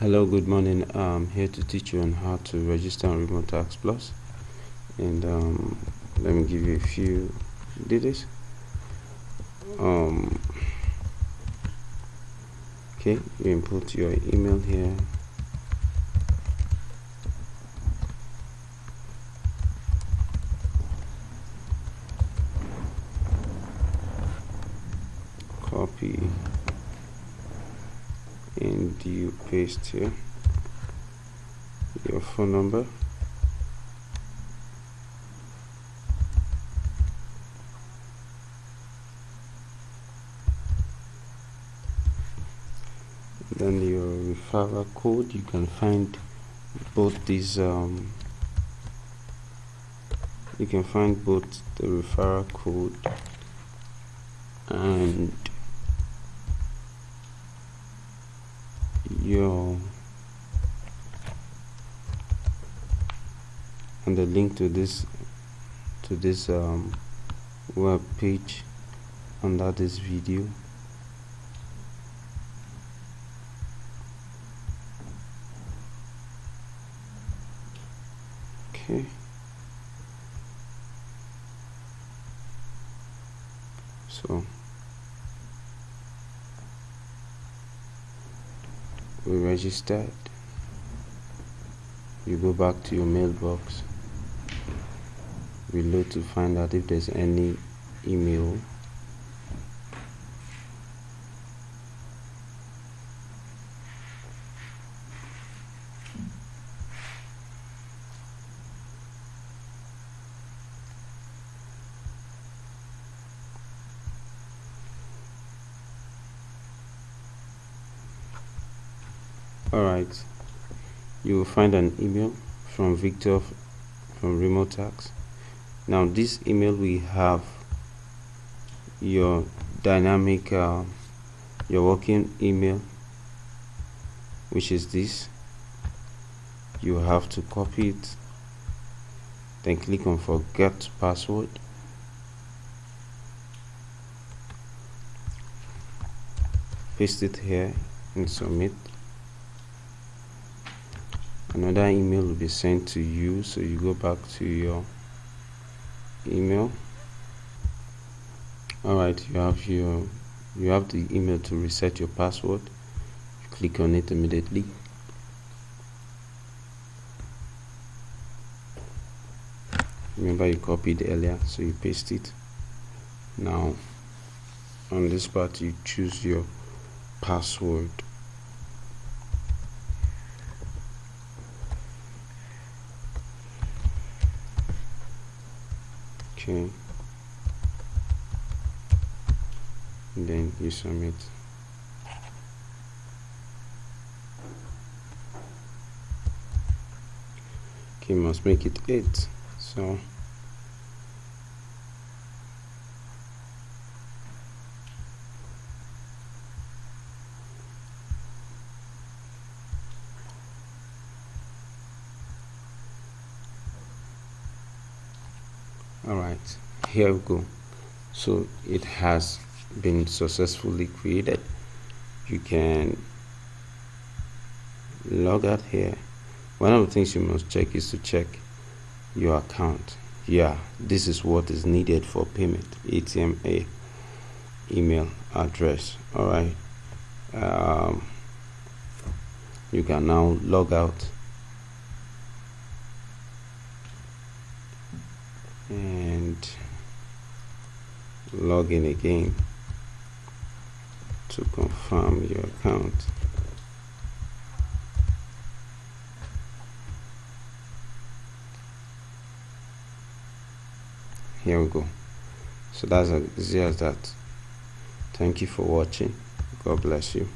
hello good morning. I'm here to teach you on how to register on Remotasks plus. And um, let me give you a few details. Um okay you input your email here. Copy and you paste here your phone number? Then your referral code you can find both these um, you can find both the referral code and your and the link to this to this um, web page under this video. Okay. So we registered. You go back to your mailbox. Reload to find out if there's any email alright you will find an email from Victor from Remotasks. Now this email we have your dynamic uh, your working email which is this. You have to copy it then click on forget password. Paste it here and submit another email will be sent to you so you go back to your email. All right you have your you have the email to reset your password. You click on it immediately. Remember you copied earlier so you paste it. Now on this part you choose your password okay. And then you submit. Okay must make it 8 so all right here we go. So it has been successfully created. You can log out here. One of the things you must check is to check your account. Yeah this is what is needed for payment. Atma email address. All right um, you can now log out and log in again to confirm your account. Here we go. So that's as easy as that thank you for watching. God bless you